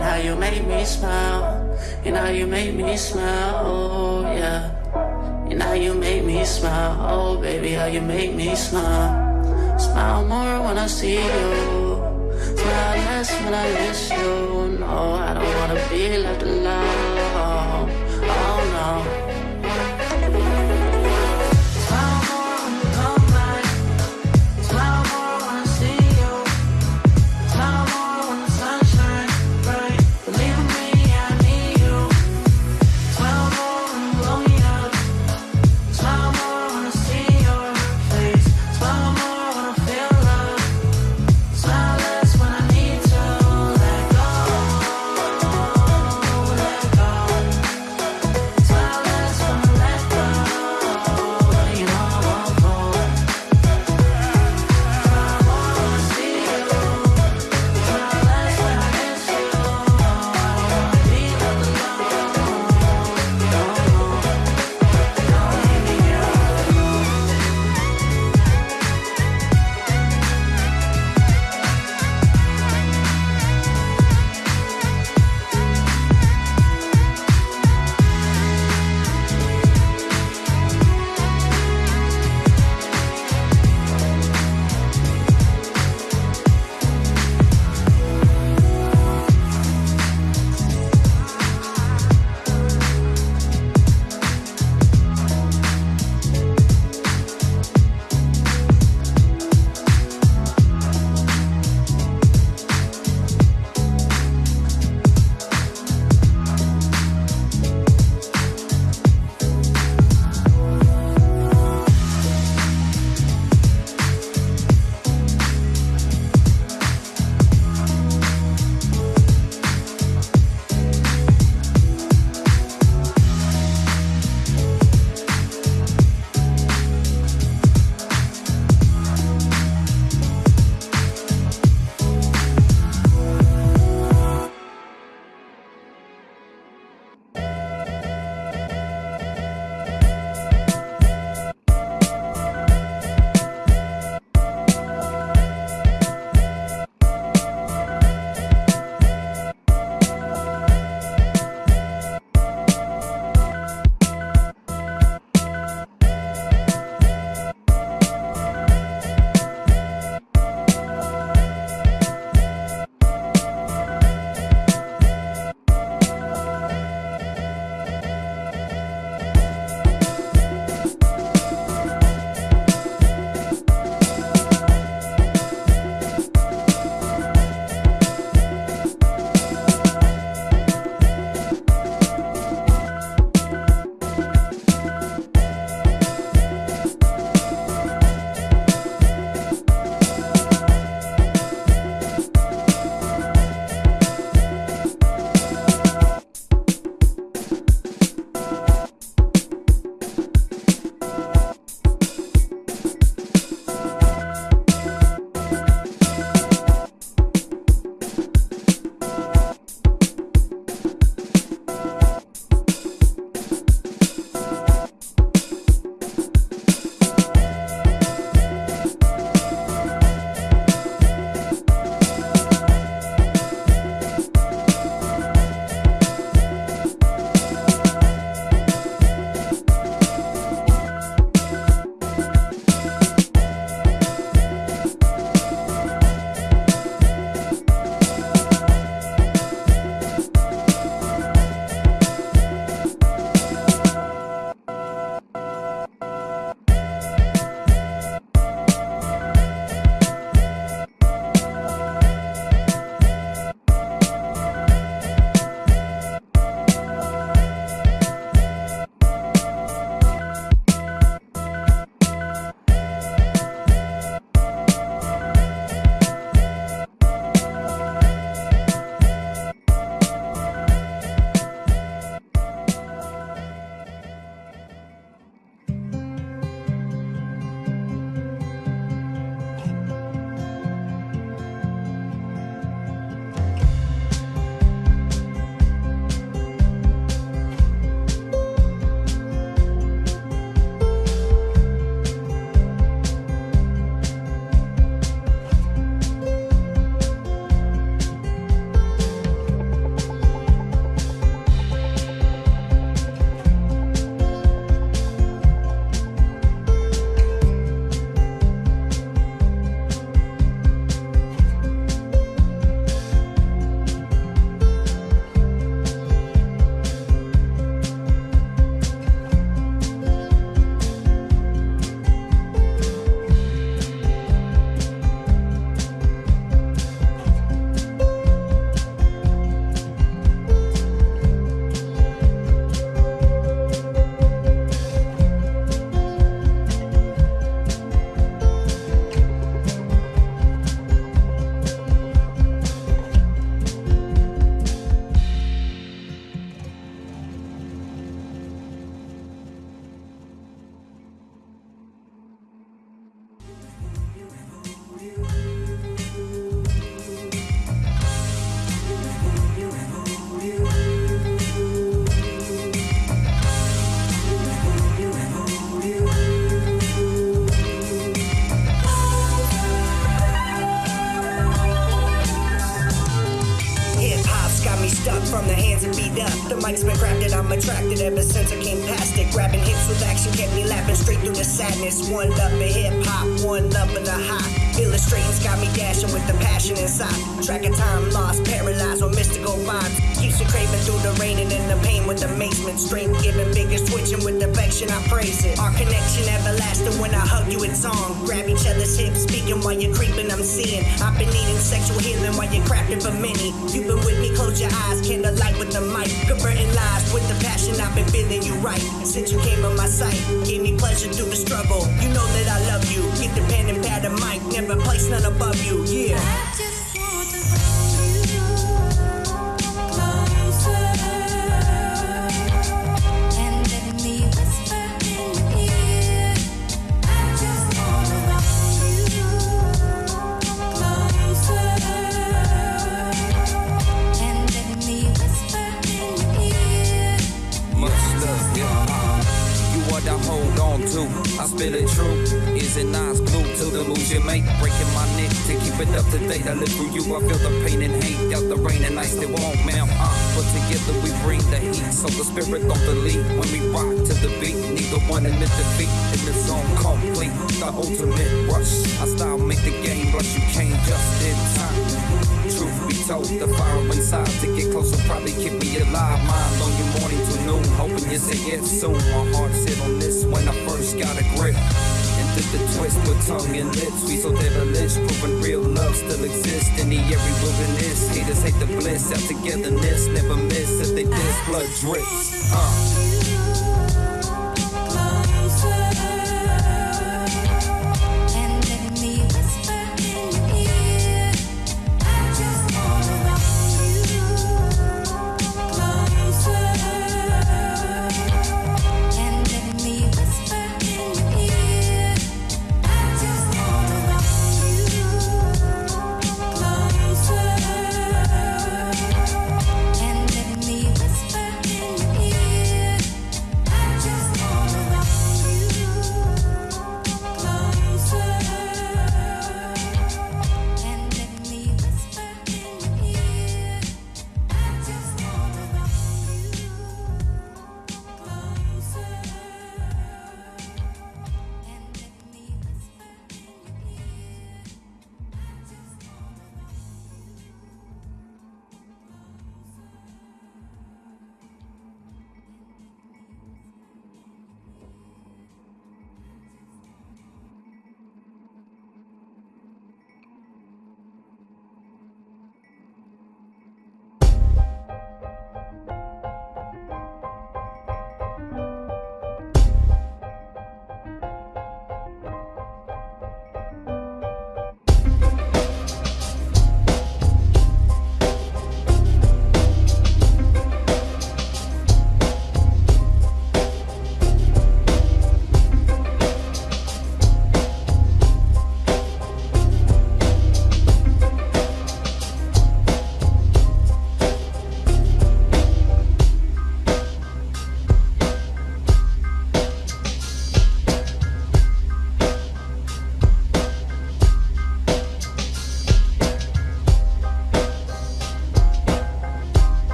And how you made me smile. And how you made me smile, oh yeah. And how you made me smile, oh baby How you made me smile. Smile more when I see you. Smile less when I miss you. No, I don't wanna be left alone.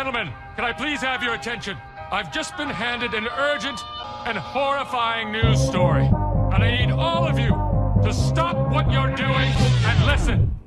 Gentlemen, can I please have your attention? I've just been handed an urgent and horrifying news story. And I need all of you to stop what you're doing and listen.